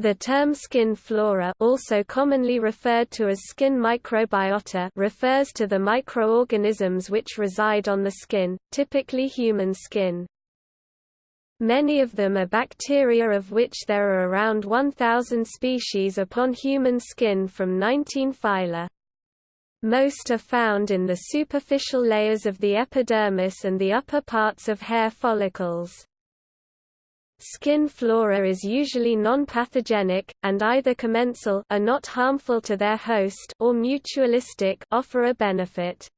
The term skin flora also commonly referred to as skin microbiota refers to the microorganisms which reside on the skin, typically human skin. Many of them are bacteria of which there are around 1,000 species upon human skin from 19 phyla. Most are found in the superficial layers of the epidermis and the upper parts of hair follicles. Skin flora is usually non-pathogenic, and either commensal are not harmful to their host or mutualistic offer a benefit.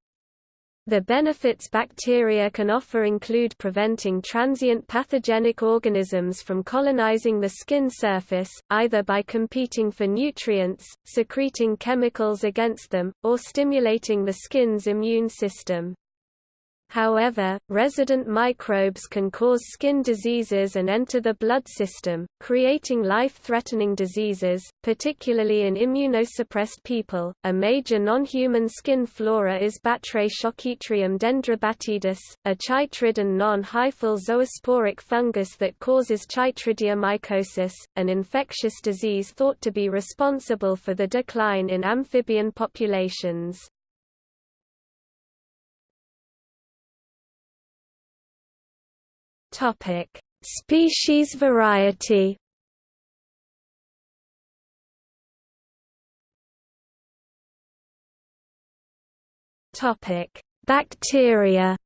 The benefits bacteria can offer include preventing transient pathogenic organisms from colonizing the skin surface, either by competing for nutrients, secreting chemicals against them, or stimulating the skin's immune system. However, resident microbes can cause skin diseases and enter the blood system, creating life-threatening diseases, particularly in immunosuppressed people. A major non-human skin flora is Batrachochytrium dendrobatidis, a chytrid and non-hyphal zoosporic fungus that causes chytridiomycosis, an infectious disease thought to be responsible for the decline in amphibian populations. Topic: Species variety. Topic: Bacteria.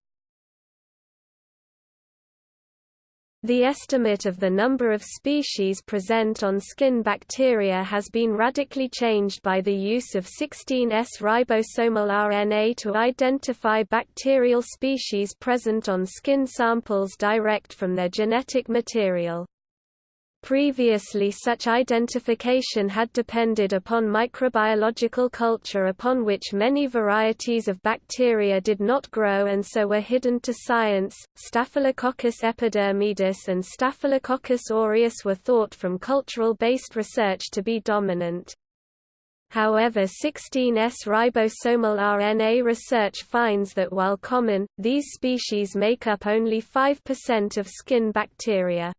The estimate of the number of species present on skin bacteria has been radically changed by the use of 16S ribosomal RNA to identify bacterial species present on skin samples direct from their genetic material. Previously such identification had depended upon microbiological culture upon which many varieties of bacteria did not grow and so were hidden to science. Staphylococcus epidermidis and Staphylococcus aureus were thought from cultural-based research to be dominant. However 16S ribosomal RNA research finds that while common, these species make up only 5% of skin bacteria.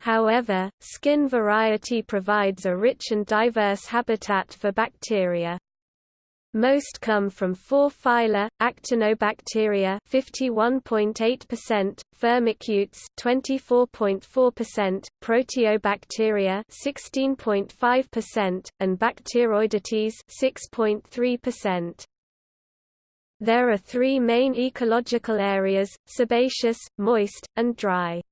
However, skin variety provides a rich and diverse habitat for bacteria. Most come from four phyla: Actinobacteria (51.8%), Firmicutes (24.4%), Proteobacteria (16.5%), and Bacteroidetes (6.3%). There are three main ecological areas: sebaceous, moist, and dry.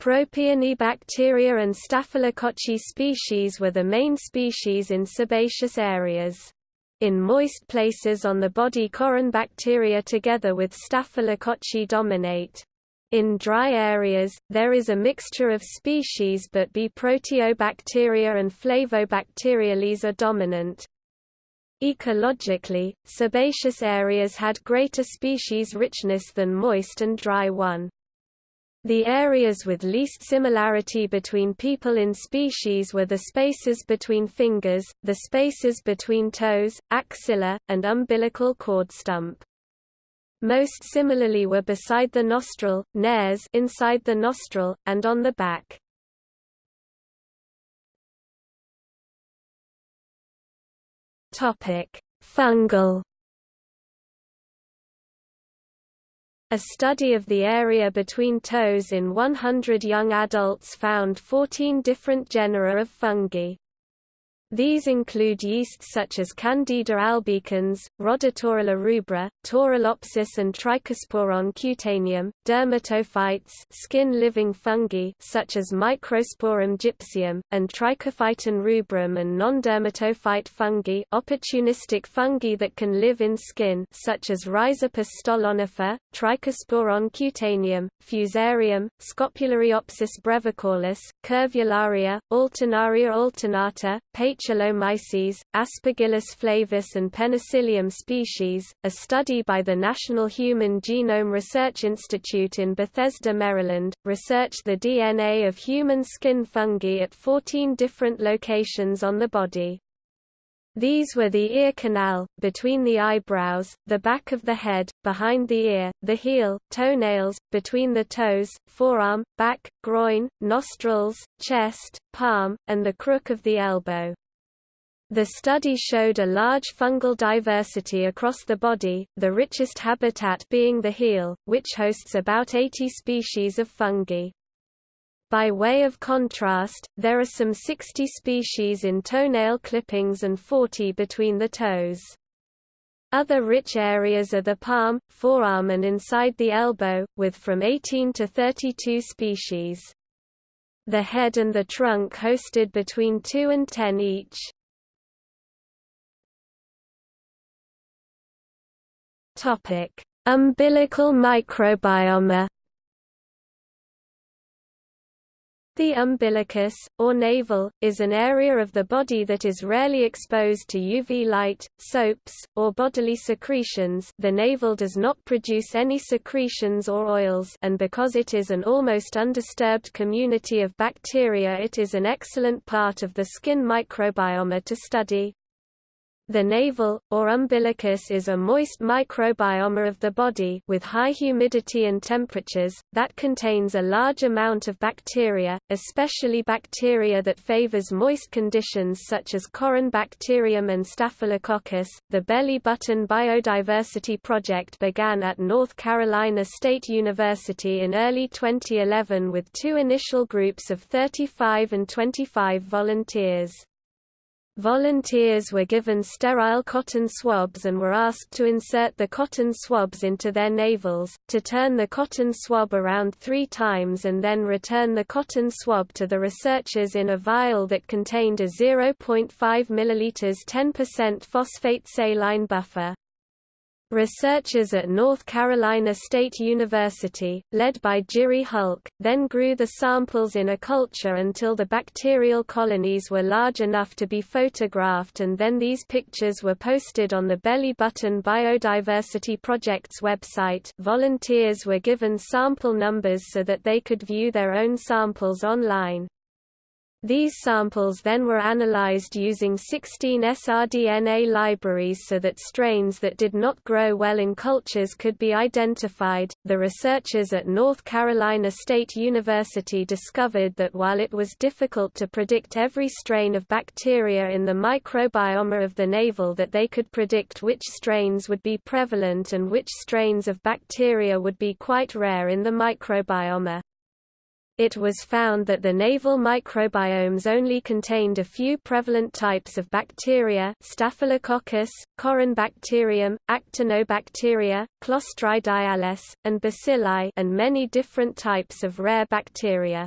Propionibacteria and Staphylococci species were the main species in sebaceous areas. In moist places on the body Corynebacteria together with Staphylococci dominate. In dry areas, there is a mixture of species but B. Proteobacteria and Flavobacteriales are dominant. Ecologically, sebaceous areas had greater species richness than moist and dry one. The areas with least similarity between people in species were the spaces between fingers, the spaces between toes, axilla, and umbilical cord stump. Most similarly were beside the nostril, nares inside the nostril, and on the back. Topic: Fungal A study of the area between toes in 100 young adults found 14 different genera of fungi. These include yeasts such as Candida albicans, Rhodotorula rubra, Torulopsis and Trichosporon cutaneum, dermatophytes skin-living fungi such as Microsporum gypseum, and Trichophyton rubrum and non-dermatophyte fungi opportunistic fungi that can live in skin such as Rhizopus stolonifer, Trichosporon cutaneum, Fusarium, Scopulariopsis brevicaulis, Curvularia, Alternaria alternata, Paecilomyces, Aspergillus flavus and Penicillium species. A study by the National Human Genome Research Institute in Bethesda, Maryland, researched the DNA of human skin fungi at 14 different locations on the body. These were the ear canal, between the eyebrows, the back of the head, behind the ear, the heel, toenails, between the toes, forearm, back, groin, nostrils, chest, palm, and the crook of the elbow. The study showed a large fungal diversity across the body, the richest habitat being the heel, which hosts about 80 species of fungi. By way of contrast, there are some 60 species in toenail clippings and 40 between the toes. Other rich areas are the palm, forearm and inside the elbow, with from 18 to 32 species. The head and the trunk hosted between 2 and 10 each. Umbilical microbiome The umbilicus, or navel, is an area of the body that is rarely exposed to UV light, soaps, or bodily secretions the navel does not produce any secretions or oils and because it is an almost undisturbed community of bacteria it is an excellent part of the skin microbiome to study. The navel, or umbilicus is a moist microbiome of the body with high humidity and temperatures, that contains a large amount of bacteria, especially bacteria that favors moist conditions such as Corynebacterium and Staphylococcus. The Belly Button Biodiversity Project began at North Carolina State University in early 2011 with two initial groups of 35 and 25 volunteers. Volunteers were given sterile cotton swabs and were asked to insert the cotton swabs into their navels, to turn the cotton swab around three times and then return the cotton swab to the researchers in a vial that contained a 0.5 ml 10% phosphate saline buffer. Researchers at North Carolina State University, led by Jiri Hulcr, then grew the samples in a culture until the bacterial colonies were large enough to be photographed and then these pictures were posted on the Belly Button Biodiversity Project's website volunteers were given sample numbers so that they could view their own samples online. These samples then were analyzed using 16S rDNA libraries so that strains that did not grow well in cultures could be identified. The researchers at North Carolina State University discovered that while it was difficult to predict every strain of bacteria in the microbiome of the navel that they could predict which strains would be prevalent and which strains of bacteria would be quite rare in the microbiome it was found that the navel microbiomes only contained a few prevalent types of bacteria Staphylococcus, Corynebacterium, Actinobacteria, Clostridiales, and Bacilli and many different types of rare bacteria.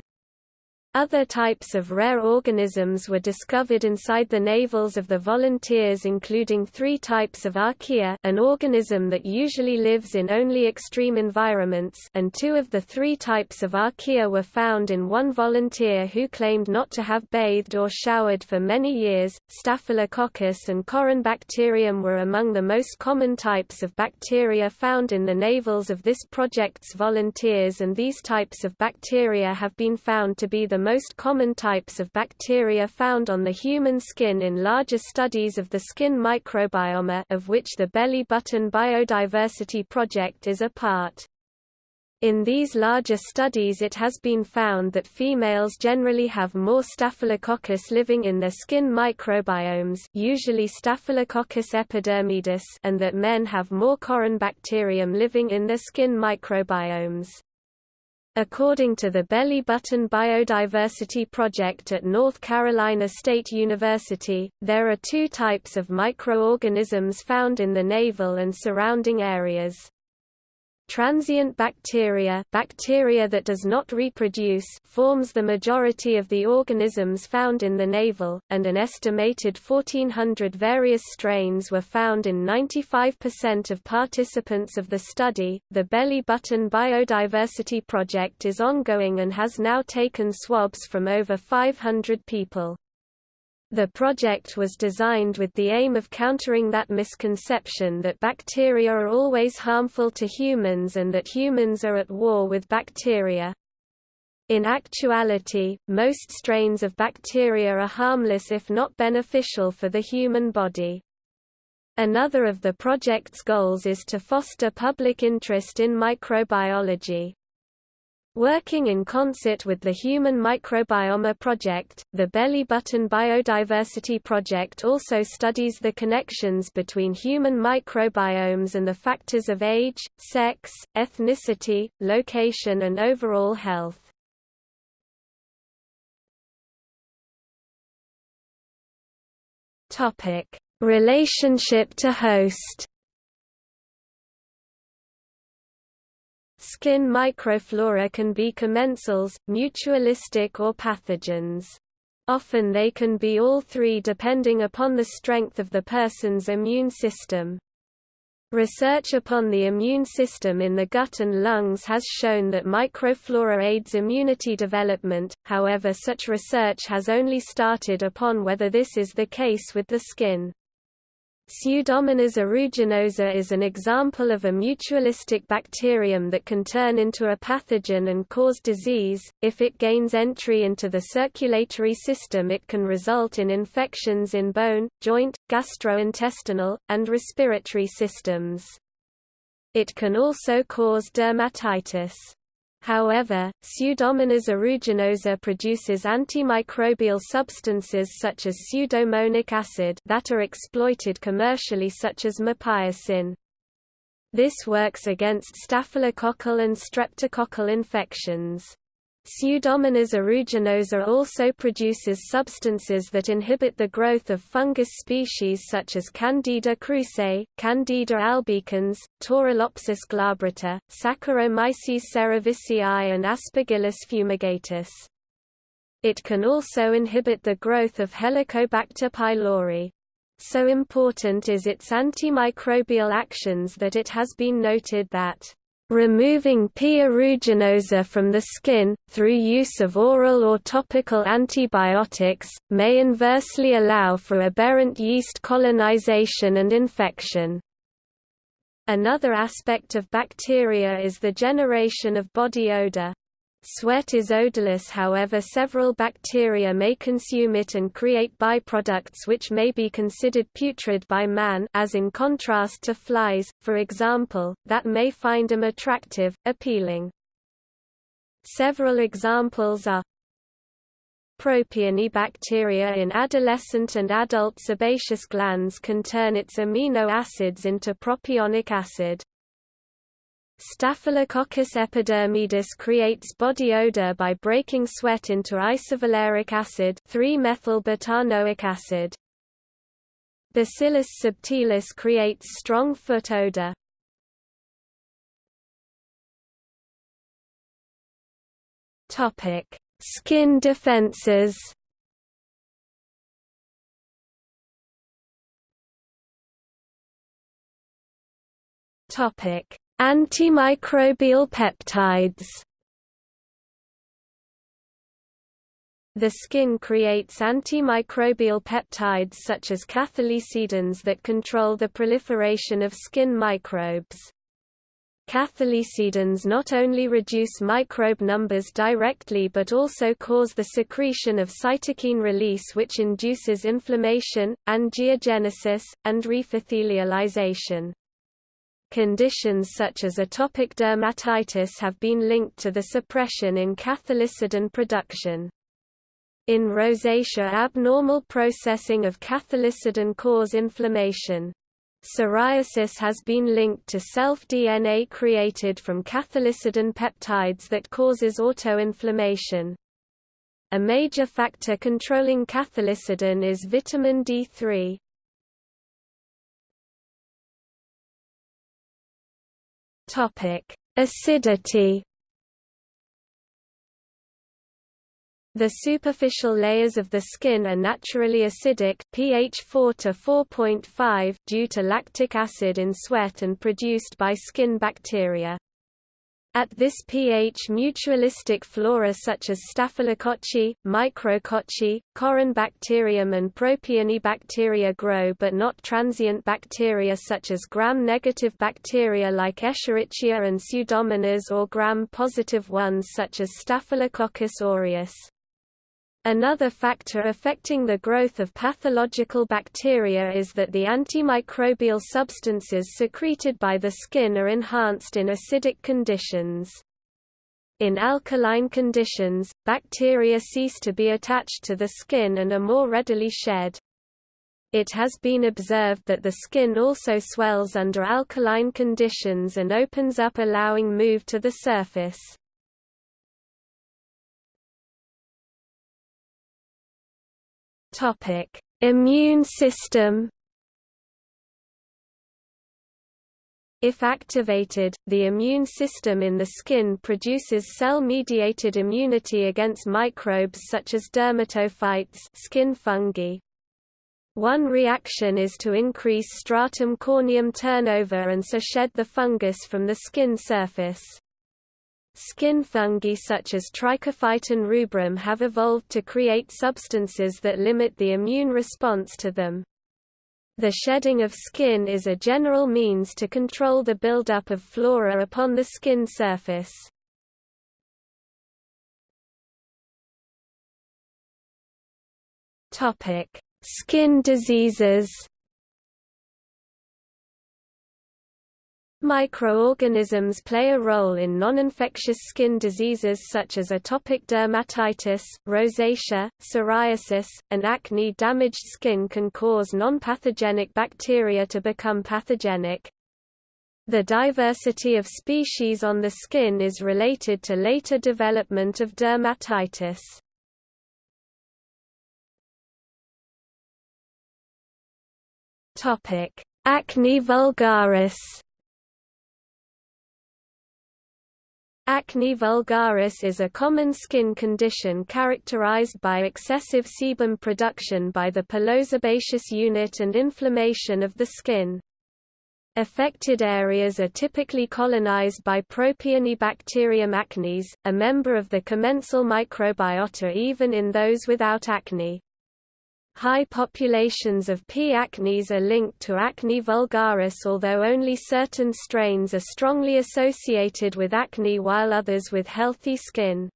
Other types of rare organisms were discovered inside the navels of the volunteers including three types of archaea an organism that usually lives in only extreme environments and two of the three types of archaea were found in one volunteer who claimed not to have bathed or showered for many years. Staphylococcus and Corynebacterium were among the most common types of bacteria found in the navels of this project's volunteers and these types of bacteria have been found to be the most common types of bacteria found on the human skin in larger studies of the skin microbiome of which the Belly Button Biodiversity Project is a part. In these larger studies it has been found that females generally have more Staphylococcus living in their skin microbiomes usually Staphylococcus epidermidis and that men have more Corynebacterium living in their skin microbiomes. According to the Belly Button Biodiversity Project at North Carolina State University, there are two types of microorganisms found in the navel and surrounding areas. Transient bacteria bacteria that does not reproduce forms the majority of the organisms found in the navel, and an estimated 1,400 various strains were found in 95% of participants of the study. The Belly Button Biodiversity Project is ongoing and has now taken swabs from over 500 people. The project was designed with the aim of countering that misconception that bacteria are always harmful to humans and that humans are at war with bacteria. In actuality, most strains of bacteria are harmless if not beneficial for the human body. Another of the project's goals is to foster public interest in microbiology. Working in concert with the Human Microbiome Project, the Belly Button Biodiversity Project also studies the connections between human microbiomes and the factors of age, sex, ethnicity, location and overall health. Relationship to host Skin microflora can be commensals, mutualistic or pathogens. Often they can be all three depending upon the strength of the person's immune system. Research upon the immune system in the gut and lungs has shown that microflora aids immunity development, however such research has only started upon whether this is the case with the skin. Pseudomonas aeruginosa is an example of a mutualistic bacterium that can turn into a pathogen and cause disease. If it gains entry into the circulatory system, it can result in infections in bone, joint, gastrointestinal, and respiratory systems. It can also cause dermatitis. However, Pseudomonas aeruginosa produces antimicrobial substances such as pseudomonic acid that are exploited commercially such as mupirocin. This works against staphylococcal and streptococcal infections. Pseudomonas aeruginosa also produces substances that inhibit the growth of fungus species such as Candida krusei, Candida albicans, Torulopsis glabrata, Saccharomyces cerevisiae and Aspergillus fumigatus. It can also inhibit the growth of Helicobacter pylori. So important is its antimicrobial actions that it has been noted that Removing P. aeruginosa from the skin, through use of oral or topical antibiotics, may inversely allow for aberrant yeast colonization and infection. Another aspect of bacteria is the generation of body odor. Sweat is odorless however several bacteria may consume it and create byproducts which may be considered putrid by man as in contrast to flies, for example, that may find them attractive, appealing. Several examples are Propionibacteria in adolescent and adult sebaceous glands can turn its amino acids into propionic acid. Staphylococcus epidermidis creates body odor by breaking sweat into isovaleric acid 3-methyl-butanoic acid. Bacillus subtilis creates strong foot odor. Topic: Skin defenses. Topic: Antimicrobial peptides The skin creates antimicrobial peptides such as cathelicidins that control the proliferation of skin microbes. Cathelicidins not only reduce microbe numbers directly but also cause the secretion of cytokine release which induces inflammation, angiogenesis, and reepithelialization. Conditions such as atopic dermatitis have been linked to the suppression in cathelicidin production. In rosacea abnormal processing of cathelicidin cause inflammation. Psoriasis has been linked to self-DNA created from cathelicidin peptides that causes autoinflammation. A major factor controlling cathelicidin is vitamin D3. Topic: Acidity. The superficial layers of the skin are naturally acidic pH 4 to 4.5 due to lactic acid in sweat and produced by skin bacteria. At this pH mutualistic flora such as Staphylococci, Micrococci, Corynebacterium and Propionibacteria grow but not transient bacteria such as gram-negative bacteria like Escherichia and Pseudomonas or gram-positive ones such as Staphylococcus aureus. Another factor affecting the growth of pathological bacteria is that the antimicrobial substances secreted by the skin are enhanced in acidic conditions. In alkaline conditions, bacteria cease to be attached to the skin and are more readily shed. It has been observed that the skin also swells under alkaline conditions and opens up allowing move to the surface. Topic: Immune system. If activated, the immune system in the skin produces cell-mediated immunity against microbes such as dermatophytes skin fungi. One reaction is to increase stratum corneum turnover and so shed the fungus from the skin surface. Skin fungi such as Trichophyton rubrum have evolved to create substances that limit the immune response to them. The shedding of skin is a general means to control the buildup of flora upon the skin surface. Skin diseases Microorganisms play a role in non-infectious skin diseases such as atopic dermatitis, rosacea, psoriasis, and acne. Damaged skin can cause non-pathogenic bacteria to become pathogenic. The diversity of species on the skin is related to later development of dermatitis. Acne vulgaris Acne vulgaris is a common skin condition characterized by excessive sebum production by the pilosebaceous unit and inflammation of the skin. Affected areas are typically colonized by Propionibacterium acnes, a member of the commensal microbiota even in those without acne. High populations of P. acnes are linked to acne vulgaris although only certain strains are strongly associated with acne while others with healthy skin.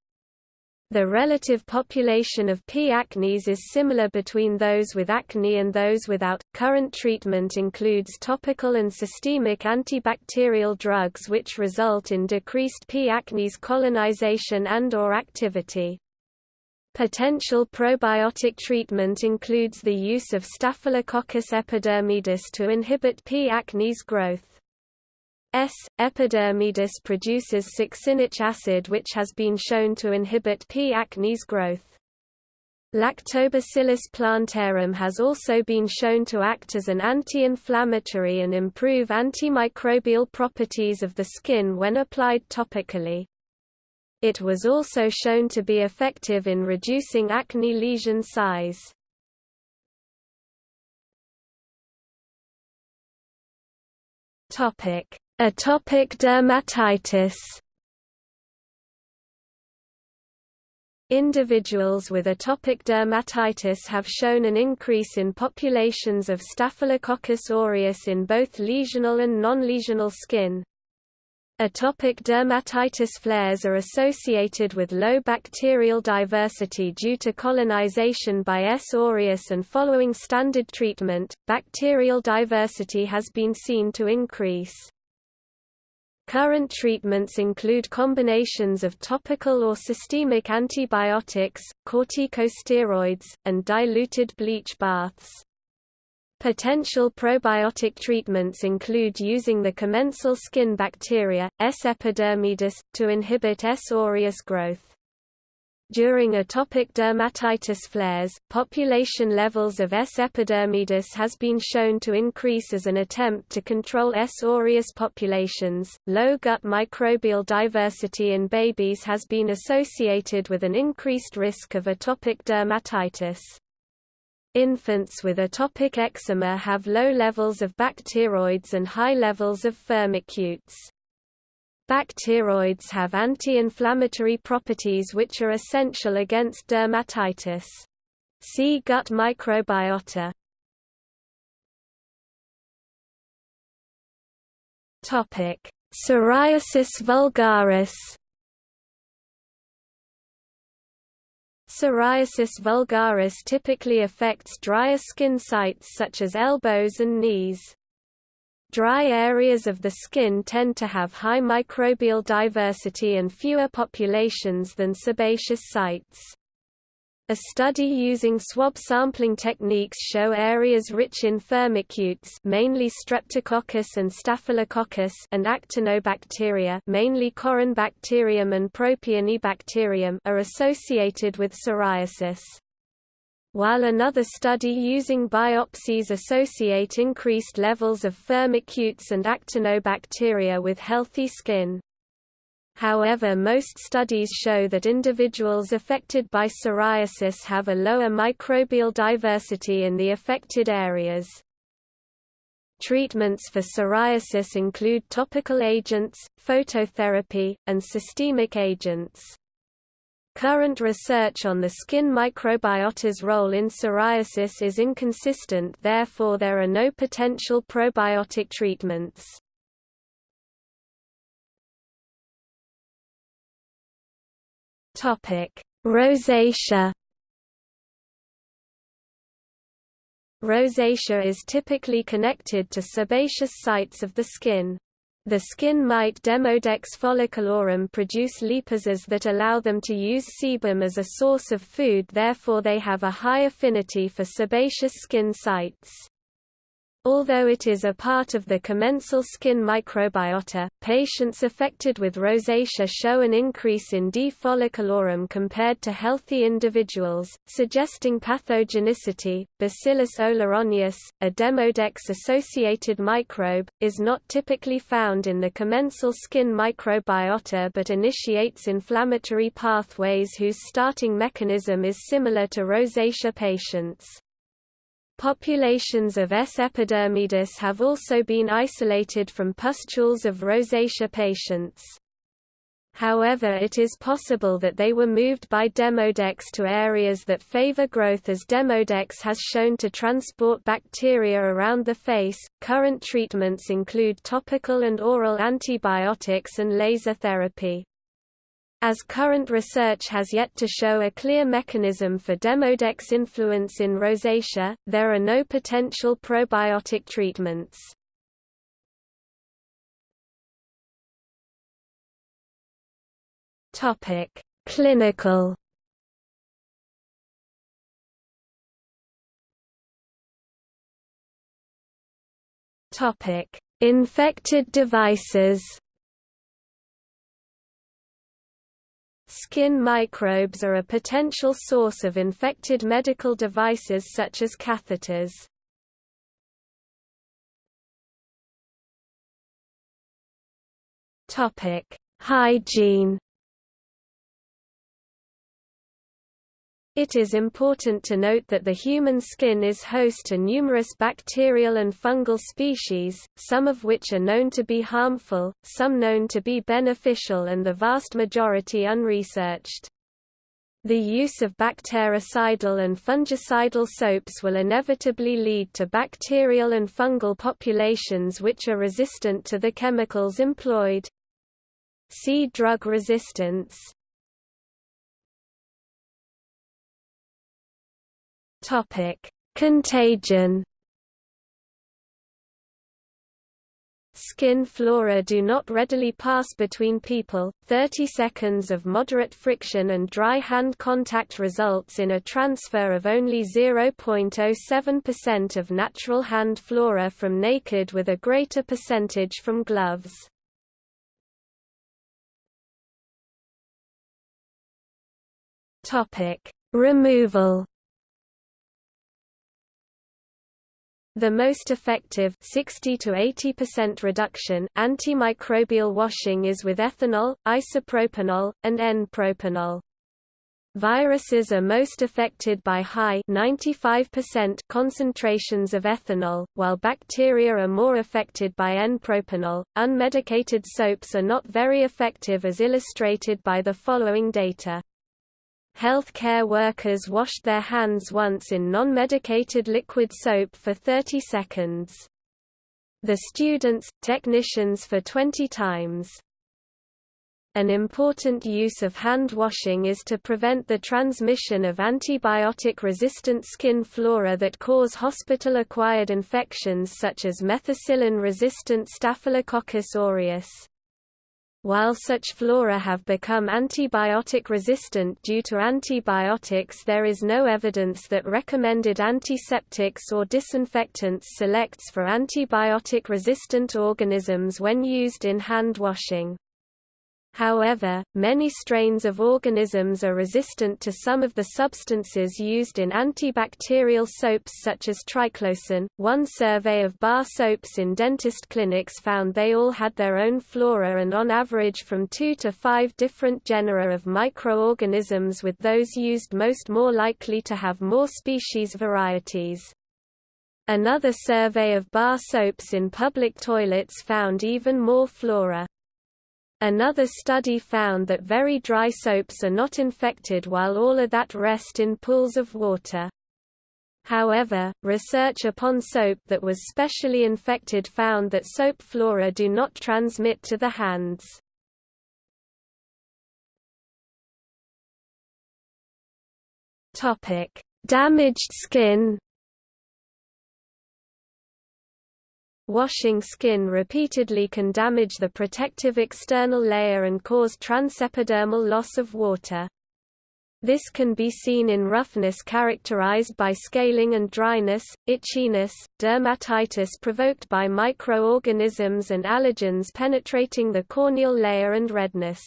The relative population of P. acnes is similar between those with acne and those without. Current treatment includes topical and systemic antibacterial drugs which result in decreased P. acnes colonization and or activity. Potential probiotic treatment includes the use of Staphylococcus epidermidis to inhibit P. acnes growth. S. epidermidis produces succinic acid which has been shown to inhibit P. acnes growth. Lactobacillus plantarum has also been shown to act as an anti-inflammatory and improve antimicrobial properties of the skin when applied topically. It was also shown to be effective in reducing acne lesion size. Atopic dermatitis Individuals with atopic dermatitis have shown an increase in populations of Staphylococcus aureus in both lesional and non-lesional skin. Atopic dermatitis flares are associated with low bacterial diversity due to colonization by S. aureus and following standard treatment, bacterial diversity has been seen to increase. Current treatments include combinations of topical or systemic antibiotics, corticosteroids, and diluted bleach baths. Potential probiotic treatments include using the commensal skin bacteria, S. epidermidis, to inhibit S. aureus growth. During atopic dermatitis flares, population levels of S. epidermidis has been shown to increase as an attempt to control S. aureus populations. Low gut microbial diversity in babies has been associated with an increased risk of atopic dermatitis. Infants with atopic eczema have low levels of bacteroids and high levels of firmicutes. Bacteroids have anti-inflammatory properties which are essential against dermatitis. See gut microbiota. Topic: Psoriasis vulgaris. Psoriasis vulgaris typically affects drier skin sites such as elbows and knees. Dry areas of the skin tend to have high microbial diversity and fewer populations than sebaceous sites. A study using swab sampling techniques show areas rich in firmicutes mainly Streptococcus and Staphylococcus and actinobacteria mainly Corynebacterium and Propionibacterium are associated with psoriasis. While another study using biopsies associate increased levels of firmicutes and actinobacteria with healthy skin. However most studies show that individuals affected by psoriasis have a lower microbial diversity in the affected areas. Treatments for psoriasis include topical agents, phototherapy, and systemic agents. Current research on the skin microbiota's role in psoriasis is inconsistent therefore there are no potential probiotic treatments. Topic: Rosacea. Rosacea is typically connected to sebaceous sites of the skin. The skin mite Demodex folliculorum produce lipases that allow them to use sebum as a source of food therefore they have a high affinity for sebaceous skin sites. Although it is a part of the commensal skin microbiota, patients affected with rosacea show an increase in D. folliculorum compared to healthy individuals, suggesting pathogenicity. Bacillus oleronius, a Demodex-associated microbe, is not typically found in the commensal skin microbiota but initiates inflammatory pathways whose starting mechanism is similar to rosacea patients. Populations of S. epidermidis have also been isolated from pustules of rosacea patients. However it is possible that they were moved by Demodex to areas that favor growth as Demodex has shown to transport bacteria around the face. Current treatments include topical and oral antibiotics and laser therapy. As current research has yet to show a clear mechanism for Demodex influence in rosacea, there are no potential probiotic treatments. Topic: Clinical. Topic: Infected devices. Skin microbes are a potential source of infected medical devices such as catheters. Hygiene. It is important to note that the human skin is host to numerous bacterial and fungal species, some of which are known to be harmful, some known to be beneficial and the vast majority unresearched. The use of bactericidal and fungicidal soaps will inevitably lead to bacterial and fungal populations which are resistant to the chemicals employed. See drug resistance. Topic: Contagion. Skin flora do not readily pass between people. 30 seconds of moderate friction and dry hand contact results in a transfer of only 0.07% of natural hand flora from naked with a greater percentage from gloves. Topic: Removal The most effective 60 to 80% reduction antimicrobial washing is with ethanol, isopropanol, and N-propanol. Viruses are most affected by high 95% concentrations of ethanol, while bacteria are more affected by N-propanol. Unmedicated soaps are not very effective as illustrated by the following data. Healthcare workers washed their hands once in non-medicated liquid soap for 30 seconds. The students, technicians for 20 times. An important use of hand washing is to prevent the transmission of antibiotic-resistant skin flora that cause hospital-acquired infections such as methicillin-resistant Staphylococcus aureus. While such flora have become antibiotic resistant due to antibiotics there is no evidence that recommended antiseptics or disinfectants selects for antibiotic-resistant organisms when used in hand washing. However, many strains of organisms are resistant to some of the substances used in antibacterial soaps such as triclosan. One survey of bar soaps in dentist clinics found they all had their own flora and on average from 2 to 5 different genera of microorganisms with those used most more likely to have more species varieties. Another survey of bar soaps in public toilets found even more flora. Another study found that very dry soaps are not infected while all are that rest in pools of water. However, research upon soap that was specially infected found that soap flora do not transmit to the hands. Damaged skin Washing skin repeatedly can damage the protective external layer and cause transepidermal loss of water. This can be seen in roughness characterized by scaling and dryness, itchiness, dermatitis provoked by microorganisms and allergens penetrating the corneal layer and redness.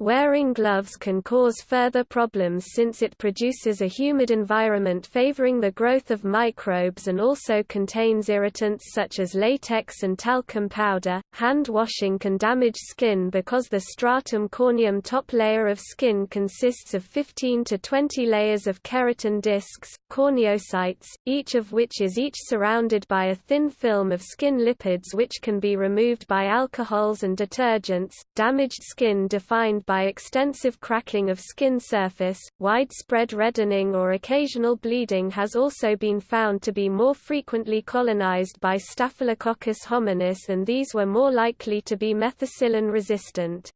Wearing gloves can cause further problems since it produces a humid environment favoring the growth of microbes and also contains irritants such as latex and talcum powder. Hand washing can damage skin because the stratum corneum top layer of skin consists of 15 to 20 layers of keratin discs, corneocytes, each of which is each surrounded by a thin film of skin lipids which can be removed by alcohols and detergents. Damaged skin defined by extensive cracking of skin surface, widespread reddening or occasional bleeding has also been found to be more frequently colonized by Staphylococcus hominis and these were more likely to be methicillin resistant.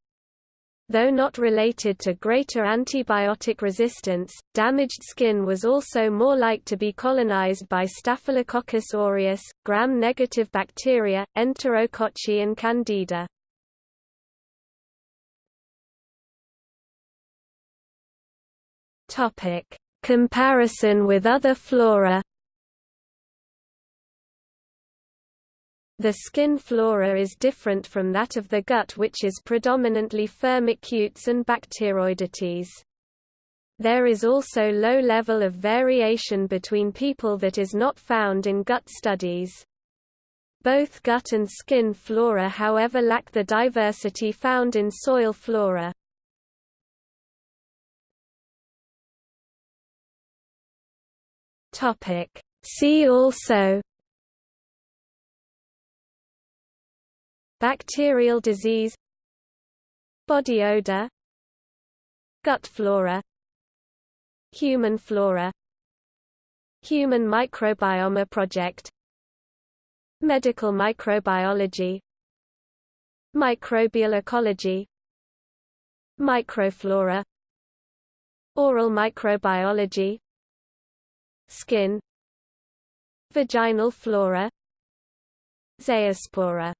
Though not related to greater antibiotic resistance, damaged skin was also more like to be colonized by Staphylococcus aureus, gram-negative bacteria, Enterococci and Candida. Topic: Comparison with other flora. The skin flora is different from that of the gut which is predominantly firmicutes and bacteroidetes. There is also low level of variation between people that is not found in gut studies. Both gut and skin flora however lack the diversity found in soil flora. Topic. See also Bacterial disease Body odor Gut flora Human flora Human Microbiome Project Medical microbiology Microbial ecology Microflora Oral microbiology Skin Vaginal flora Zoospora